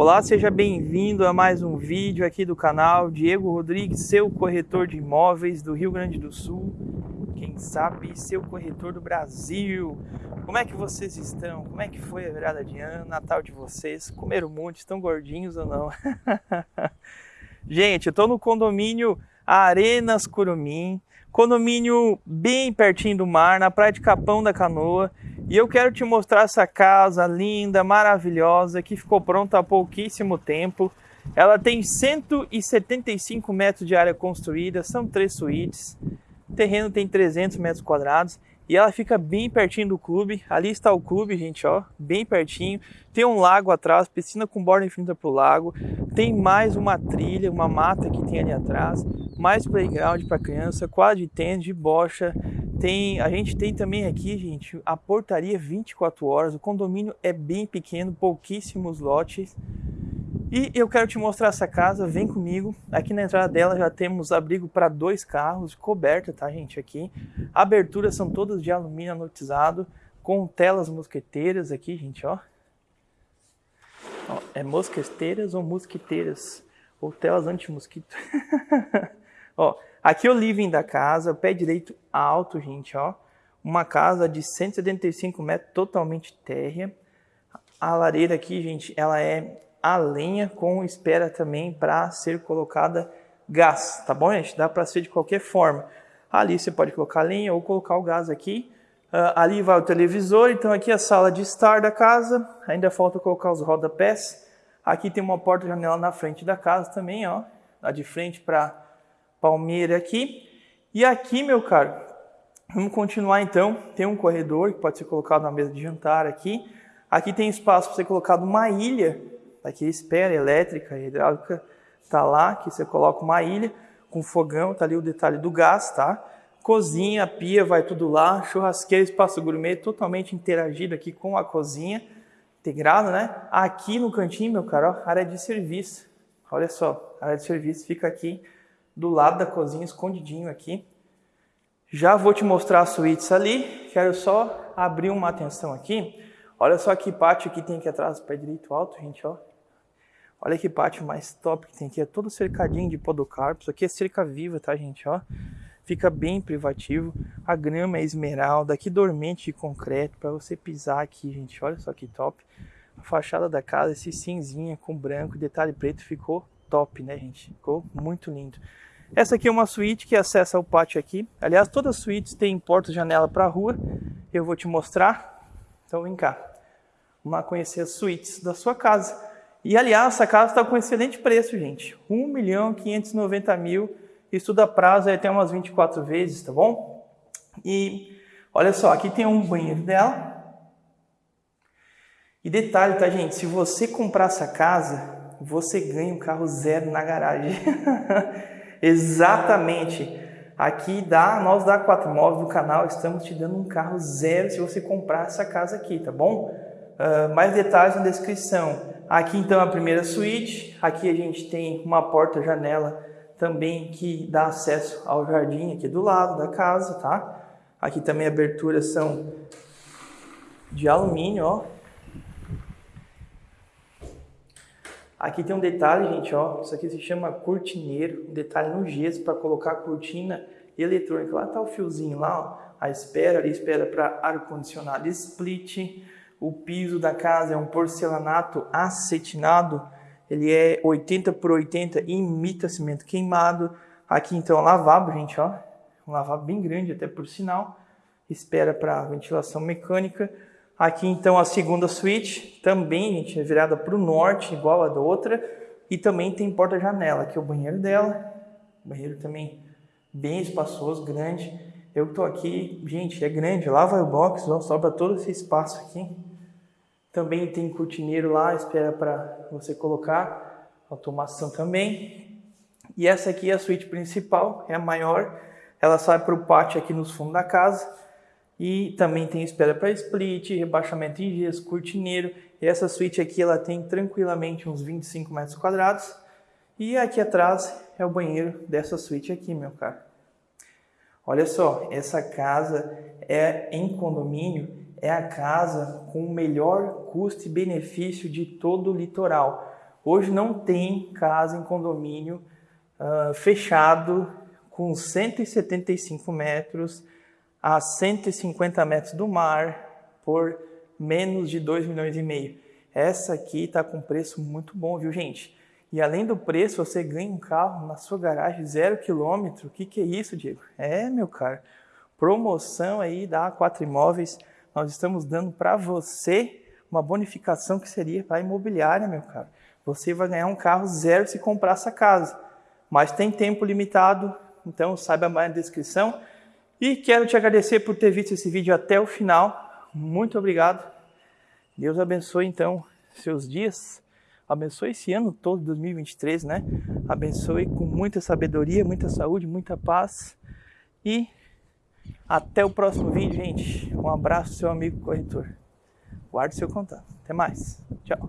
Olá, seja bem-vindo a mais um vídeo aqui do canal Diego Rodrigues, seu corretor de imóveis do Rio Grande do Sul, quem sabe seu corretor do Brasil. Como é que vocês estão? Como é que foi a virada de ano, Natal de vocês? Comeram muito? Estão gordinhos ou não? Gente, eu estou no condomínio Arenas Curumim, condomínio bem pertinho do mar, na praia de Capão da Canoa. E eu quero te mostrar essa casa linda, maravilhosa, que ficou pronta há pouquíssimo tempo. Ela tem 175 metros de área construída, são três suítes. O terreno tem 300 metros quadrados e ela fica bem pertinho do clube. Ali está o clube, gente, ó, bem pertinho. Tem um lago atrás, piscina com borda infinita para o lago. Tem mais uma trilha, uma mata que tem ali atrás. Mais playground para criança, quadra de tênis, de bocha, tem, a gente tem também aqui, gente, a portaria 24 horas. O condomínio é bem pequeno, pouquíssimos lotes. E eu quero te mostrar essa casa, vem comigo. Aqui na entrada dela já temos abrigo para dois carros, coberta, tá, gente, aqui. Aberturas são todas de alumínio anotizado, com telas mosqueteiras aqui, gente, ó. ó é mosqueteiras ou mosquiteiras? Ou telas anti-mosquito. ó, Aqui é o living da casa, pé direito alto, gente, ó. Uma casa de 175 metros, totalmente térrea. A lareira aqui, gente, ela é a lenha com espera também para ser colocada gás, tá bom, gente? Dá para ser de qualquer forma. Ali você pode colocar lenha ou colocar o gás aqui. Uh, ali vai o televisor, então aqui é a sala de estar da casa. Ainda falta colocar os rodapés. Aqui tem uma porta-janela na frente da casa também, ó. Lá de frente para palmeira aqui. E aqui, meu caro, vamos continuar então. Tem um corredor que pode ser colocado na mesa de jantar aqui. Aqui tem espaço para ser colocado uma ilha. Aqui espera elétrica, hidráulica, tá lá, que você coloca uma ilha com fogão, tá ali o detalhe do gás, tá? Cozinha, pia, vai tudo lá. Churrasqueira, espaço gourmet, totalmente interagido aqui com a cozinha. Integrado, né? Aqui no cantinho, meu caro, área de serviço. Olha só, área de serviço fica aqui do lado da cozinha, escondidinho aqui. Já vou te mostrar as suítes ali, quero só abrir uma atenção aqui. Olha só que pátio que tem aqui atrás, pé direito alto, gente, ó. Olha que pátio mais top que tem aqui, é todo cercadinho de podocarpos. Isso aqui é cerca viva, tá, gente, ó. Fica bem privativo. A grama é esmeralda, aqui dormente de concreto para você pisar aqui, gente. Olha só que top. A fachada da casa, esse cinzinha com branco, detalhe preto, ficou top, né, gente? Ficou muito lindo. Essa aqui é uma suíte que acessa o pátio aqui. Aliás, todas as suítes têm porta-janela para a rua. Eu vou te mostrar. Então vem cá. Vamos lá conhecer as suítes da sua casa. E aliás, essa casa está com excelente preço, gente. 1 milhão 590 mil. Isso dá prazo até umas 24 vezes, tá bom? E olha só, aqui tem um banheiro dela. E detalhe, tá, gente? Se você comprar essa casa, você ganha um carro zero na garagem. Exatamente. Aqui dá, nós da Quatro Móveis do canal estamos te dando um carro zero se você comprar essa casa aqui, tá bom? Uh, mais detalhes na descrição. Aqui então a primeira suíte. Aqui a gente tem uma porta-janela também que dá acesso ao jardim aqui do lado da casa, tá? Aqui também aberturas são de alumínio, ó. Aqui tem um detalhe, gente, ó. Isso aqui se chama cortineiro, um detalhe no gesso para colocar a cortina eletrônica. Lá tá o fiozinho lá, ó. A espera ali, espera para ar-condicionado split. O piso da casa é um porcelanato acetinado. Ele é 80 por 80 e imita cimento queimado. Aqui então, lavabo, gente, ó. Um lavabo bem grande, até por sinal. Espera para ventilação mecânica. Aqui então a segunda suíte, também gente, é virada para o norte, igual a da outra, e também tem porta-janela, aqui é o banheiro dela, banheiro também bem espaçoso, grande. Eu estou aqui, gente, é grande, lá vai o box, ó, sobra todo esse espaço aqui. Também tem cortineiro lá, espera para você colocar, automação também. E essa aqui é a suíte principal, é a maior, ela sai para o pátio aqui nos fundos da casa. E também tem espera para split, rebaixamento em gesso, cortineiro. E essa suíte aqui ela tem tranquilamente uns 25 metros quadrados. E aqui atrás é o banheiro dessa suíte aqui, meu caro. Olha só, essa casa é em condomínio, é a casa com o melhor custo e benefício de todo o litoral. Hoje não tem casa em condomínio uh, fechado com 175 metros a 150 metros do mar por menos de 2 milhões e meio. Essa aqui está com preço muito bom, viu gente? E além do preço, você ganha um carro na sua garagem zero quilômetro. O que, que é isso, Diego? É, meu caro, promoção aí da A4 Imóveis. Nós estamos dando para você uma bonificação que seria para a imobiliária, meu caro. Você vai ganhar um carro zero se comprar essa casa. Mas tem tempo limitado, então saiba mais na descrição. E quero te agradecer por ter visto esse vídeo até o final. Muito obrigado. Deus abençoe então seus dias. Abençoe esse ano todo, 2023, né? Abençoe com muita sabedoria, muita saúde, muita paz. E até o próximo vídeo, gente. Um abraço, seu amigo corretor. Guarde seu contato. Até mais. Tchau.